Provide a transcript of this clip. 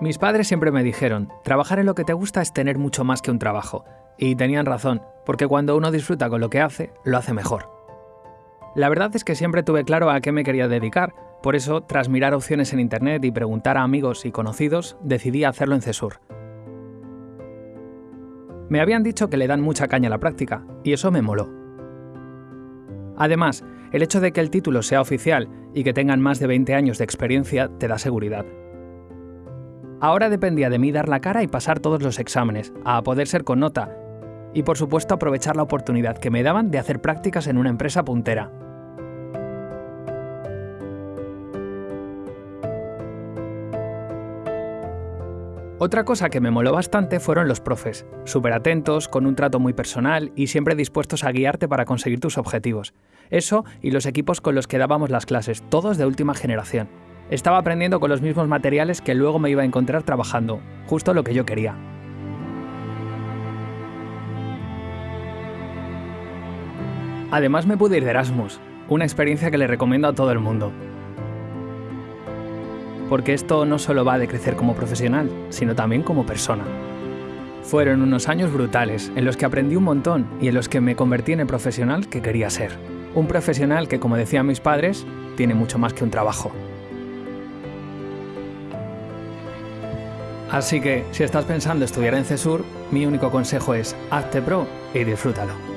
Mis padres siempre me dijeron, trabajar en lo que te gusta es tener mucho más que un trabajo. Y tenían razón, porque cuando uno disfruta con lo que hace, lo hace mejor. La verdad es que siempre tuve claro a qué me quería dedicar, por eso, tras mirar opciones en Internet y preguntar a amigos y conocidos, decidí hacerlo en CESUR. Me habían dicho que le dan mucha caña a la práctica, y eso me moló. Además, el hecho de que el título sea oficial y que tengan más de 20 años de experiencia te da seguridad. Ahora dependía de mí dar la cara y pasar todos los exámenes, a poder ser con nota, y por supuesto aprovechar la oportunidad que me daban de hacer prácticas en una empresa puntera. Otra cosa que me moló bastante fueron los profes, súper atentos, con un trato muy personal y siempre dispuestos a guiarte para conseguir tus objetivos. Eso y los equipos con los que dábamos las clases, todos de última generación. Estaba aprendiendo con los mismos materiales que luego me iba a encontrar trabajando, justo lo que yo quería. Además me pude ir de Erasmus, una experiencia que le recomiendo a todo el mundo porque esto no solo va de crecer como profesional, sino también como persona. Fueron unos años brutales en los que aprendí un montón y en los que me convertí en el profesional que quería ser. Un profesional que, como decían mis padres, tiene mucho más que un trabajo. Así que, si estás pensando estudiar en CESUR, mi único consejo es hazte pro y disfrútalo.